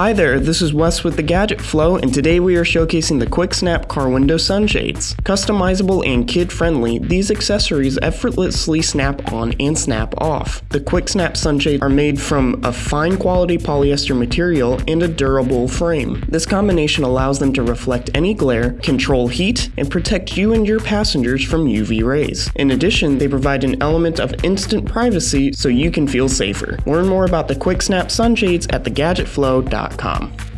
Hi there, this is Wes with the Gadget Flow, and today we are showcasing the Quick Snap car window sunshades. Customizable and kid-friendly, these accessories effortlessly snap on and snap off. The Quick Snap sunshades are made from a fine quality polyester material and a durable frame. This combination allows them to reflect any glare, control heat, and protect you and your passengers from UV rays. In addition, they provide an element of instant privacy so you can feel safer. Learn more about the Quick Snap sunshades at thegadgetflow.com gmail.com.